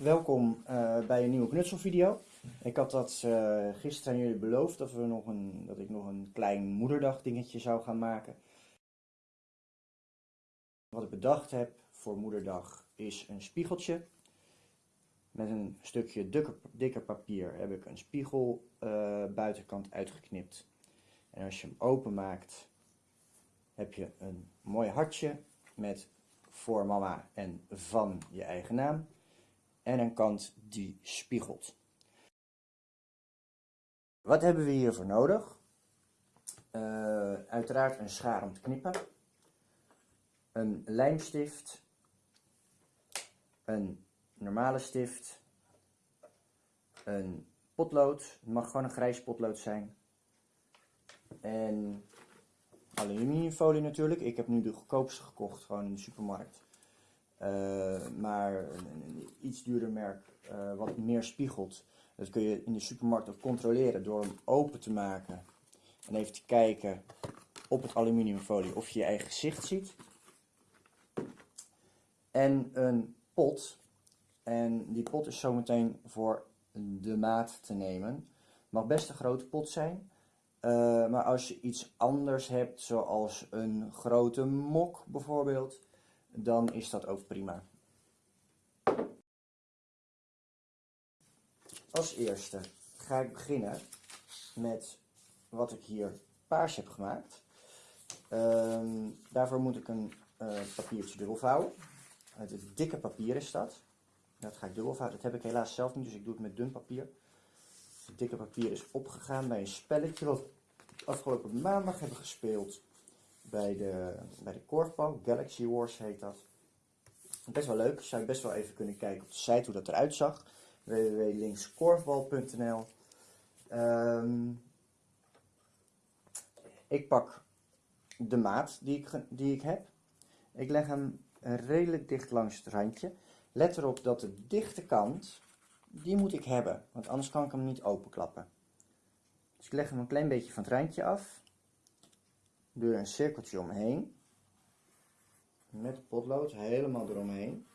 Welkom uh, bij een nieuwe knutselvideo. Ik had dat uh, gisteren aan jullie beloofd dat, we nog een, dat ik nog een klein moederdag dingetje zou gaan maken. Wat ik bedacht heb voor moederdag is een spiegeltje. Met een stukje dikker, dikker papier heb ik een spiegel uh, buitenkant uitgeknipt. En als je hem openmaakt heb je een mooi hartje met voor mama en van je eigen naam. En een kant die spiegelt. Wat hebben we hiervoor nodig? Uh, uiteraard een schaar om te knippen. Een lijmstift. Een normale stift. Een potlood. Het mag gewoon een grijs potlood zijn. En aluminiumfolie natuurlijk. Ik heb nu de goedkoopste gekocht, gewoon in de supermarkt. Uh, maar een, iets duurder merk, uh, wat meer spiegelt. Dat kun je in de supermarkt ook controleren door hem open te maken. En even te kijken op het aluminiumfolie of je je eigen gezicht ziet. En een pot. En die pot is zometeen voor de maat te nemen. Mag best een grote pot zijn. Uh, maar als je iets anders hebt, zoals een grote mok bijvoorbeeld, dan is dat ook prima. Als eerste ga ik beginnen met wat ik hier paars heb gemaakt. Uh, daarvoor moet ik een uh, papiertje dubbel vouwen. Het dikke papier is dat. Dat ga ik dubbel vouwen. Dat heb ik helaas zelf niet, dus ik doe het met dun papier. Het dikke papier is opgegaan bij een spelletje wat afgelopen maandag hebben gespeeld bij de, bij de korfbal. Galaxy Wars heet dat. Best wel leuk. Zou je best wel even kunnen kijken op de site hoe dat eruit zag. www.linkskorfbal.nl um, Ik pak de maat die ik, die ik heb. Ik leg hem redelijk dicht langs het randje. Let erop dat de dichte kant, die moet ik hebben. Want anders kan ik hem niet openklappen. Dus ik leg hem een klein beetje van het randje af. Doe een cirkeltje omheen. Met potlood helemaal eromheen.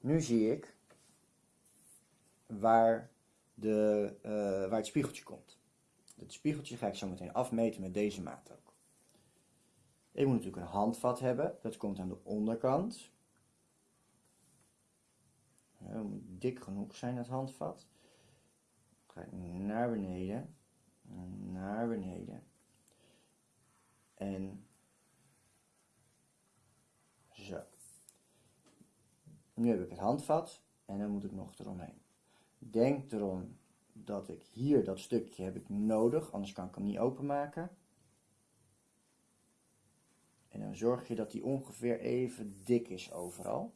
Nu zie ik waar, de, uh, waar het spiegeltje komt. Het spiegeltje ga ik zo meteen afmeten met deze maat ook. Ik moet natuurlijk een handvat hebben. Dat komt aan de onderkant. Het moet dik genoeg zijn, het handvat. Naar beneden. Naar beneden. En zo. Nu heb ik het handvat en dan moet ik nog eromheen. Denk erom dat ik hier dat stukje heb ik nodig, anders kan ik hem niet openmaken. En dan zorg je dat die ongeveer even dik is overal.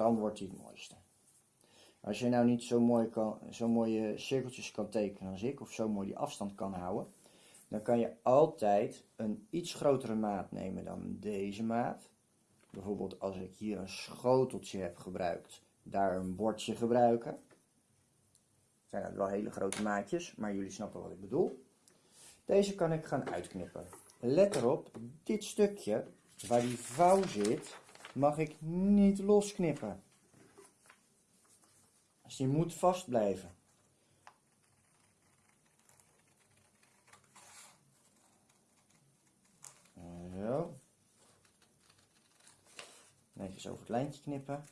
Dan wordt hij het mooiste. Als je nou niet zo, mooi kan, zo mooie cirkeltjes kan tekenen als ik, of zo mooi die afstand kan houden, dan kan je altijd een iets grotere maat nemen dan deze maat. Bijvoorbeeld als ik hier een schoteltje heb gebruikt, daar een bordje gebruiken. Zijn dat wel hele grote maatjes, maar jullie snappen wat ik bedoel. Deze kan ik gaan uitknippen. Let erop, dit stukje waar die vouw zit, mag ik niet losknippen. Dus die moet vast blijven. Zo. Netjes over het lijntje knippen.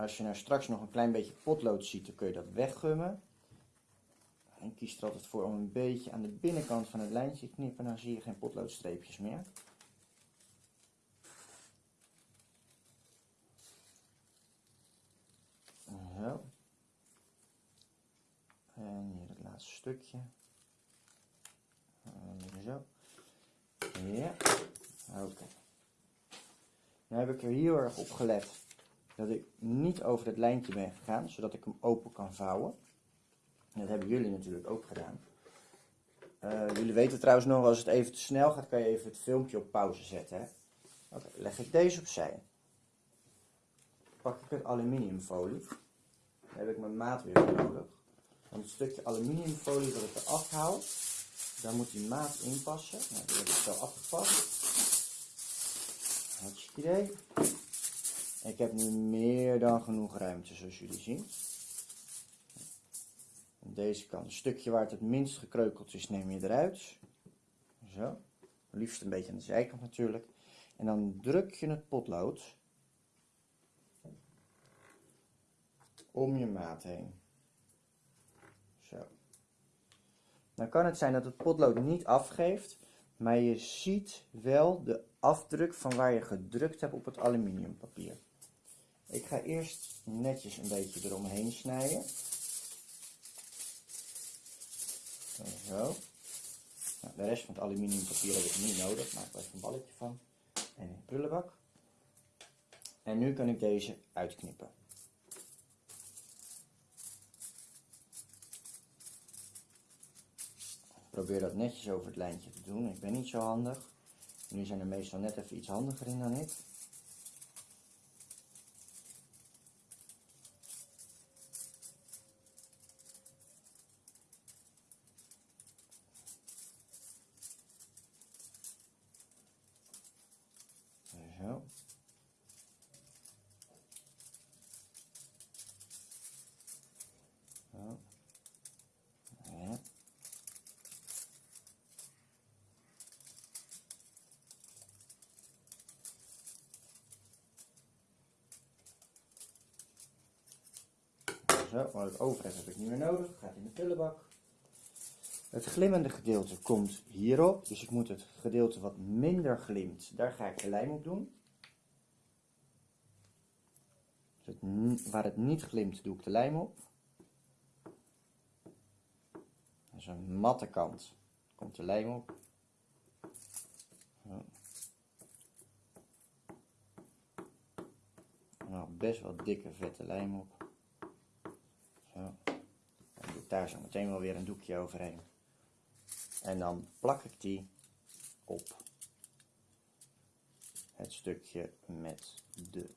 Als je nou straks nog een klein beetje potlood ziet, dan kun je dat weggummen. En kies er altijd voor om een beetje aan de binnenkant van het lijntje te knippen, dan zie je geen potloodstreepjes meer. Zo. En hier het laatste stukje. En zo. Ja. Oké. Nu heb ik er heel erg op gelet dat ik niet over het lijntje ben gegaan, zodat ik hem open kan vouwen. Dat hebben jullie natuurlijk ook gedaan. Uh, jullie weten trouwens nog, als het even te snel gaat, kan je even het filmpje op pauze zetten. Oké, leg ik deze opzij. pak ik het aluminiumfolie. Dan heb ik mijn maat weer nodig. Want het stukje aluminiumfolie dat ik eraf haal, daar moet die maat in passen. Nou, die heb ik zo afgepakt. Hartstikke idee. Ik heb nu meer dan genoeg ruimte, zoals jullie zien. Deze kant, een stukje waar het het minst gekreukeld is, neem je eruit. Zo. Liefst een beetje aan de zijkant natuurlijk. En dan druk je het potlood om je maat heen. Zo. Dan kan het zijn dat het potlood niet afgeeft, maar je ziet wel de afdruk van waar je gedrukt hebt op het aluminiumpapier. Ik ga eerst netjes een beetje eromheen snijden. Zo. Nou, de rest van het aluminiumpapier heb ik niet nodig, maak er even een balletje van. En een prullenbak. En nu kan ik deze uitknippen. Probeer dat netjes over het lijntje te doen. Ik ben niet zo handig. Jullie zijn er meestal net even iets handiger in dan ik. Zo, wat ik over heb, ik niet meer nodig. Gaat in de prullenbak. Het glimmende gedeelte komt hierop, dus ik moet het gedeelte wat minder glimt, daar ga ik de lijm op doen. Dus het, waar het niet glimt, doe ik de lijm op. Dus een matte kant komt de lijm op. Nou, best wel dikke vette lijm op. Daar zo meteen wel weer een doekje overheen. En dan plak ik die op het stukje met de.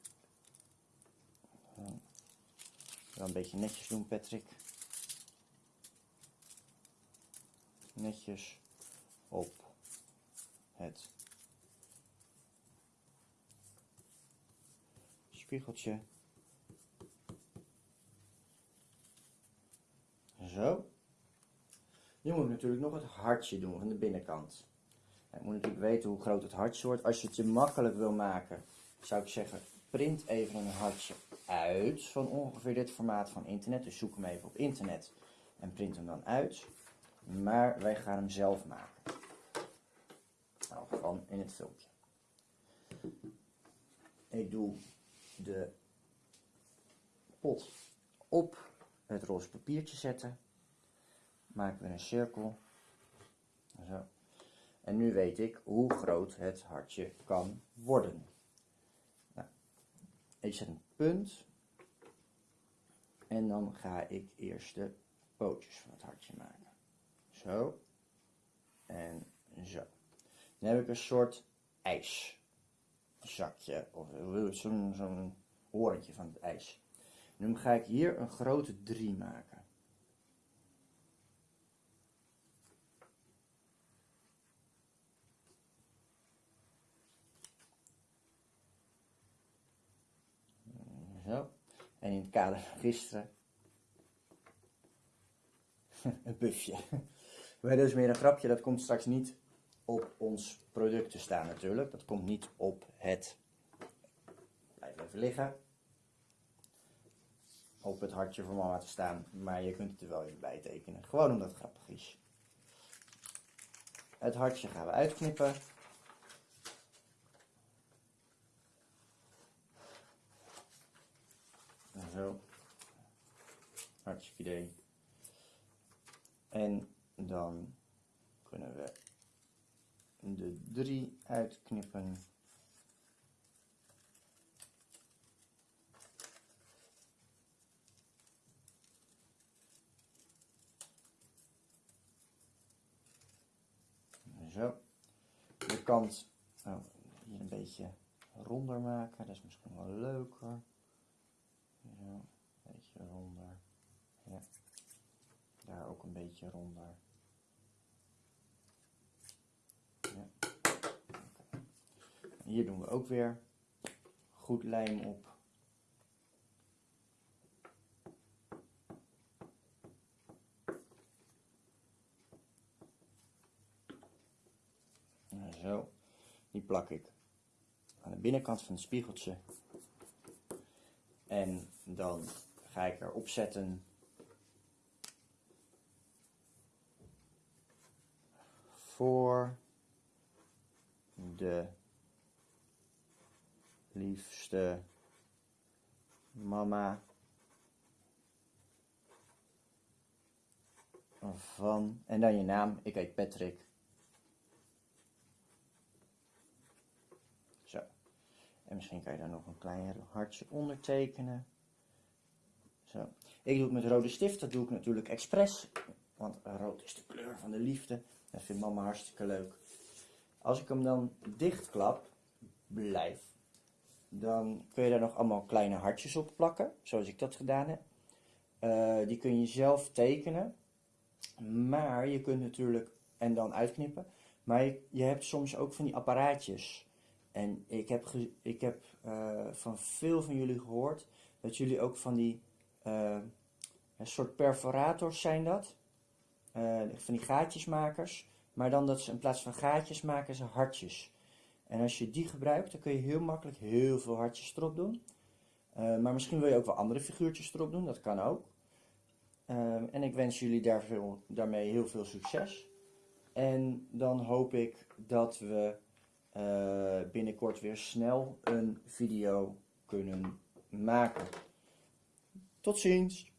Wel een beetje netjes doen, Patrick. Netjes op het spiegeltje. Zo. Nu moet natuurlijk nog het hartje doen van de binnenkant. Ik moet natuurlijk weten hoe groot het hartje wordt. Als je het je makkelijk wil maken, zou ik zeggen, print even een hartje uit van ongeveer dit formaat van internet. Dus zoek hem even op internet en print hem dan uit. Maar wij gaan hem zelf maken. Nou, gewoon in het filmpje. Ik doe de pot op het roze papiertje zetten maken we een cirkel. Zo. En nu weet ik hoe groot het hartje kan worden. Nou, ik zet een punt. En dan ga ik eerst de pootjes van het hartje maken. Zo. En zo. Dan heb ik een soort ijszakje. Of zo'n zo horentje van het ijs. Nu ga ik hier een grote 3 maken. Zo. En in het kader van gisteren. een busje. Maar dat is meer een grapje, dat komt straks niet op ons product te staan natuurlijk. Dat komt niet op het. Blijf even liggen. Op het hartje voor mama te staan. Maar je kunt het er wel even bij tekenen. Gewoon omdat het grappig is. Het hartje gaan we uitknippen. Zo. Hartstikke idee. En dan kunnen we de drie uitknippen. Zo. De kant oh, hier een beetje ronder maken, dat is misschien wel leuker. Zo, een beetje ronder. Ja. Daar ook een beetje ronder. Ja. Hier doen we ook weer goed lijm op. Zo, die plak ik aan de binnenkant van het spiegeltje. En dan ga ik erop zetten voor de liefste mama van en dan je naam. Ik heet Patrick. Zo. En misschien kan je daar nog een klein hartje ondertekenen. Zo. Ik doe het met rode stift. Dat doe ik natuurlijk expres. Want rood is de kleur van de liefde. Dat vindt mama hartstikke leuk. Als ik hem dan dichtklap, blijf, dan kun je daar nog allemaal kleine hartjes op plakken. Zoals ik dat gedaan heb. Uh, die kun je zelf tekenen. Maar je kunt natuurlijk, en dan uitknippen. Maar je, hebt soms ook van die apparaatjes. En ik heb, ik heb uh, van veel van jullie gehoord dat jullie ook van die een soort perforators zijn dat. Uh, van die gaatjesmakers. Maar dan dat ze in plaats van gaatjes maken ze hartjes. En als je die gebruikt, dan kun je heel makkelijk heel veel hartjes erop doen. maar misschien wil je ook wel andere figuurtjes erop doen, dat kan ook. en ik wens jullie daar veel, daarmee heel veel succes. En dan hoop ik dat we binnenkort weer snel een video kunnen maken. Tot ziens!